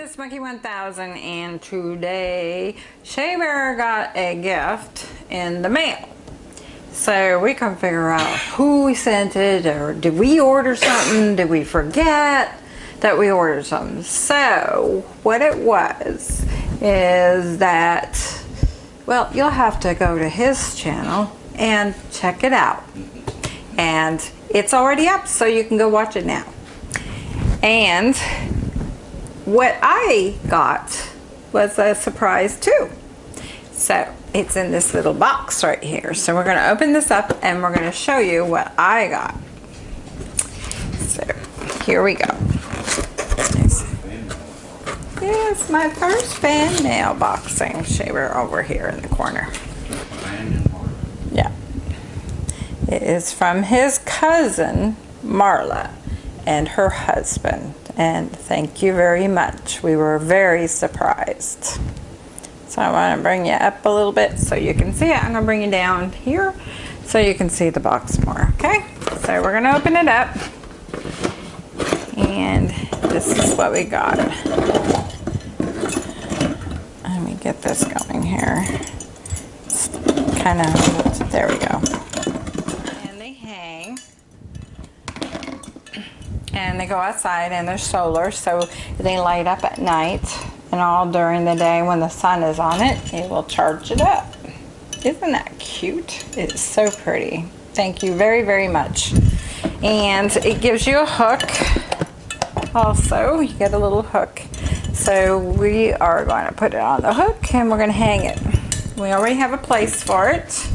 it's Monkey 1000 and today Shea Bear got a gift in the mail. So we can figure out who sent it or did we order something? Did we forget that we ordered something? So what it was is that, well, you'll have to go to his channel and check it out. And it's already up so you can go watch it now. And what I got was a surprise too. So it's in this little box right here. So we're gonna open this up and we're gonna show you what I got. So here we go. Yes, my first fan mail boxing shaver over here in the corner. Yeah. It is from his cousin, Marla, and her husband and thank you very much. We were very surprised. So I want to bring you up a little bit so you can see it. I'm going to bring you down here so you can see the box more, okay? So we're going to open it up. And this is what we got. Let me get this going here. It's kind of, there we go. And they go outside and they're solar so they light up at night. And all during the day when the sun is on it it will charge it up. Isn't that cute? It's so pretty. Thank you very very much. And it gives you a hook also. You get a little hook. So we are going to put it on the hook and we're going to hang it. We already have a place for it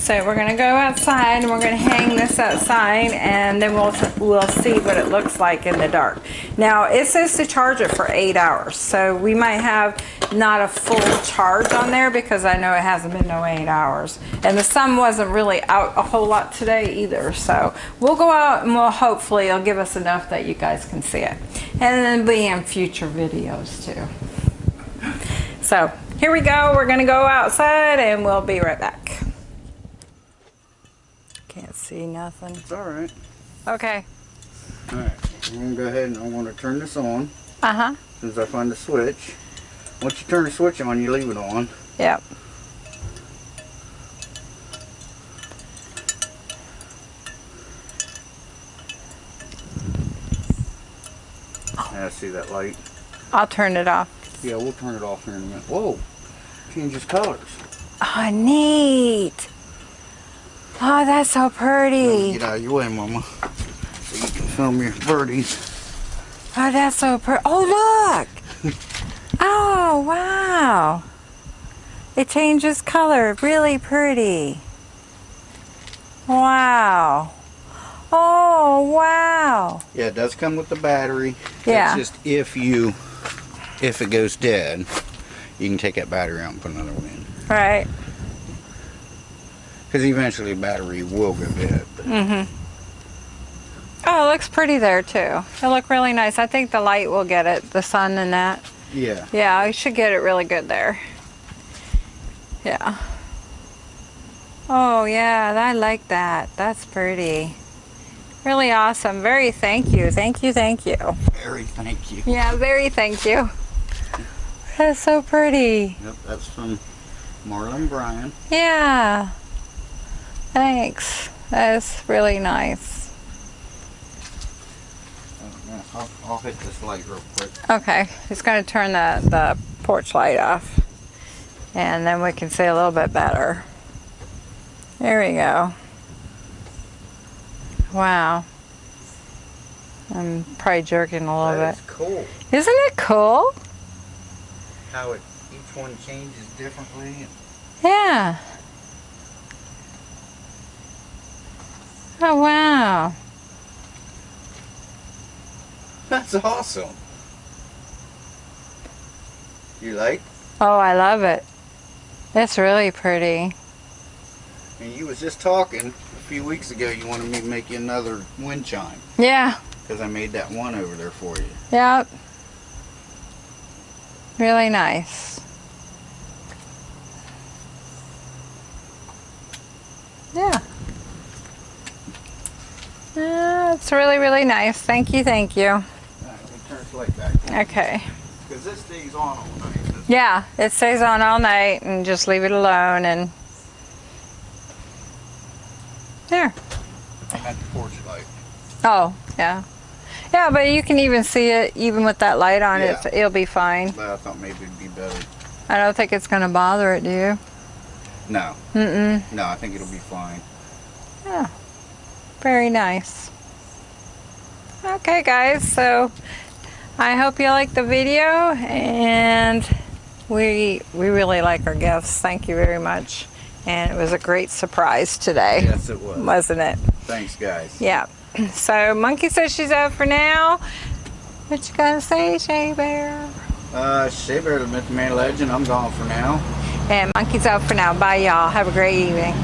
so we're gonna go outside and we're gonna hang this outside and then we'll, we'll see what it looks like in the dark. Now it says to charge it for eight hours. So we might have not a full charge on there because I know it hasn't been no eight hours. And the sun wasn't really out a whole lot today either. So we'll go out and we'll hopefully it'll give us enough that you guys can see it. And then be in future videos too. So here we go. We're gonna go outside and we'll be right back. See nothing. It's all right. Okay. All right. I'm going to go ahead and I'm going to turn this on. Uh-huh. As soon as I find the switch. Once you turn the switch on, you leave it on. Yep. I see that light. I'll turn it off. Yeah, we'll turn it off here in a minute. Whoa! Changes colors. Oh, neat. Oh, that's so pretty. Get out of your way, Mama. So you can film your birdies. Oh, that's so pretty. Oh, look. oh, wow. It changes color. Really pretty. Wow. Oh, wow. Yeah, it does come with the battery. Yeah. It's just if you, if it goes dead, you can take that battery out and put another one in. Right. Because eventually battery will go dead. Mm-hmm. Oh, it looks pretty there too. It look really nice. I think the light will get it, the sun and that. Yeah. Yeah, I should get it really good there. Yeah. Oh yeah, I like that. That's pretty. Really awesome. Very thank you. Thank you, thank you. Very thank you. Yeah, very thank you. That's so pretty. Yep, that's from Marlon Bryan. Yeah. Thanks. That's really nice. I'll, I'll, hit this light real quick. Okay, just going to turn the, the porch light off. And then we can see a little bit better. There we go. Wow. I'm probably jerking a little that bit. cool. Isn't it cool? How it each one changes differently. Yeah. Oh, wow. That's awesome. You like? Oh, I love it. It's really pretty. And you was just talking a few weeks ago you wanted me to make you another wind chime. Yeah. Because I made that one over there for you. Yep. Really nice. Yeah. Uh, it's really, really nice. Thank you, thank you. Right, let me turn this light back. Okay. Because this stays on all night. Yeah, it stays on all night and just leave it alone and there. At the porch light. Oh, yeah. Yeah, but you can even see it even with that light on Yeah. it. It'll be fine. But I thought maybe it'd be better. I don't think it's going to bother it, do you? No, Mm-mm. no, I think it'll be fine. Yeah. Very nice. Okay, guys. So I hope you liked the video and we we really like our gifts. Thank you very much. And it was a great surprise today, Yes, it was. wasn't it? Thanks, guys. Yeah. So Monkey says she's out for now. What you gonna say, Shay Bear? Uh, Shea Bear, the Myth Man Legend, I'm gone for now. And Monkey's out for now. Bye, y'all. Have a great evening.